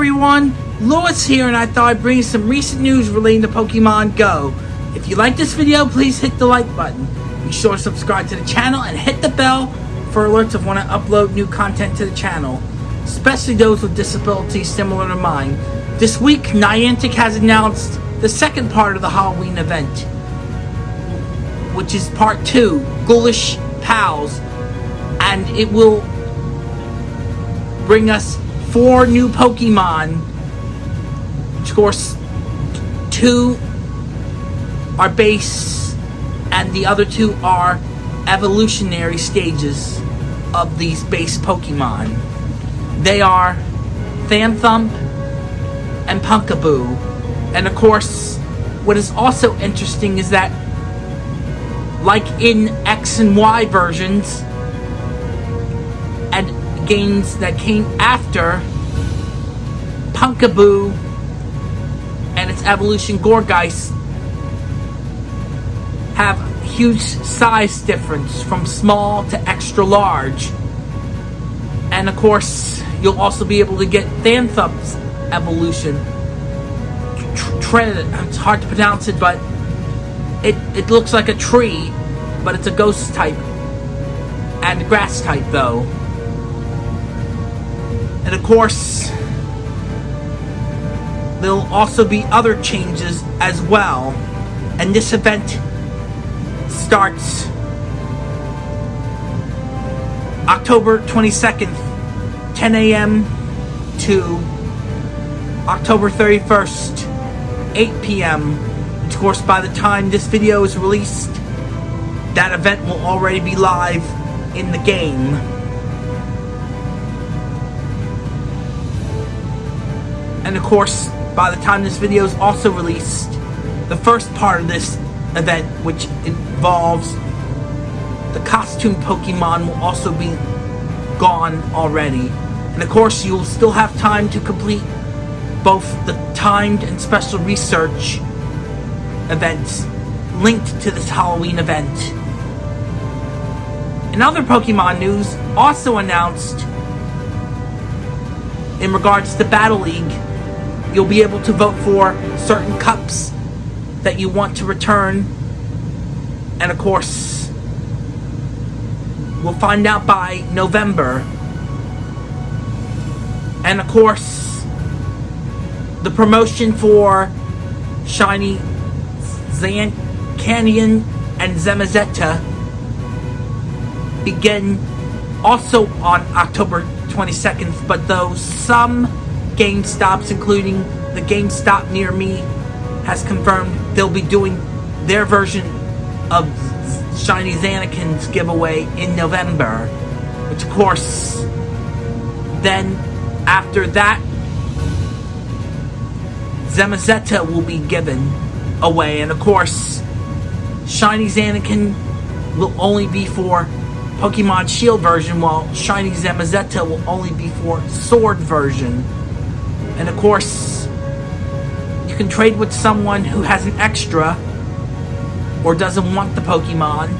everyone, Lewis here and I thought I'd bring you some recent news relating to Pokemon Go. If you like this video, please hit the like button. Be sure to subscribe to the channel and hit the bell for alerts of when I upload new content to the channel, especially those with disabilities similar to mine. This week, Niantic has announced the second part of the Halloween event, which is part 2, Ghoulish Pals, and it will bring us four new Pokemon. which Of course, two are base, and the other two are evolutionary stages of these base Pokemon. They are Phantump and Pumpkaboo. And of course, what is also interesting is that, like in X and Y versions, games that came after Pumpkaboo and its evolution Gourgeist have huge size difference from small to extra large. And of course, you'll also be able to get Phantump's evolution. It's hard to pronounce it, but it, it looks like a tree, but it's a ghost type. And grass type, though. And of course, there'll also be other changes as well. And this event starts October 22nd, 10 a.m. to October 31st, 8 p.m. Of course, by the time this video is released, that event will already be live in the game. And of course, by the time this video is also released, the first part of this event, which involves the costume Pokemon, will also be gone already. And of course, you'll still have time to complete both the timed and special research events linked to this Halloween event. In other Pokemon news, also announced in regards to Battle League, you'll be able to vote for certain cups that you want to return. And of course, we'll find out by November. And of course, the promotion for Shiny Zan Canyon and Zamazenta begin also on October 22nd, but though some GameStops, including the GameStop near me, has confirmed they'll be doing their version of Shiny Zanakin's giveaway in November. Which, of course, then after that, Zamazenta will be given away. And, of course, Shiny Zanakin will only be for Pokemon Shield version, while Shiny Zamazenta will only be for Sword version. And of course, you can trade with someone who has an extra or doesn't want the Pokemon.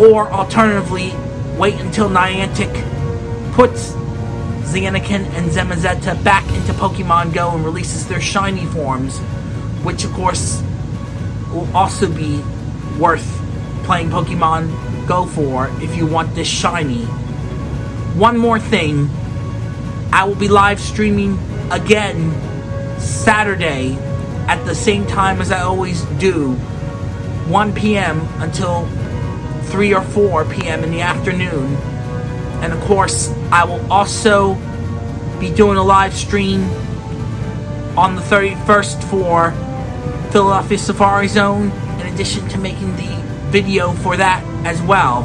Or alternatively, wait until Niantic puts Xanakin and Zamazenta back into Pokemon Go and releases their shiny forms, which of course will also be worth playing Pokemon Go for if you want this shiny. One more thing, I will be live streaming again Saturday at the same time as I always do, 1 p.m. until 3 or 4 p.m. in the afternoon. And of course, I will also be doing a live stream on the 31st for Philadelphia Safari Zone, in addition to making the video for that as well.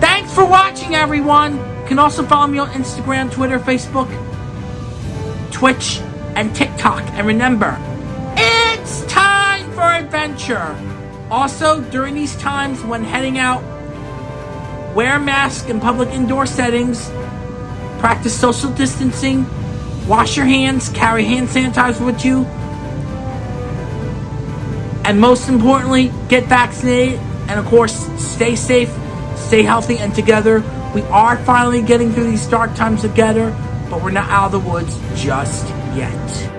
Thanks for watching, everyone! You can also follow me on Instagram, Twitter, Facebook, Twitch, and TikTok. And remember, it's time for adventure! Also, during these times when heading out, wear a mask in public indoor settings, practice social distancing, wash your hands, carry hand sanitizer with you, and most importantly, get vaccinated, and of course, stay safe, stay healthy, and together, we are finally getting through these dark times together, but we're not out of the woods just yet.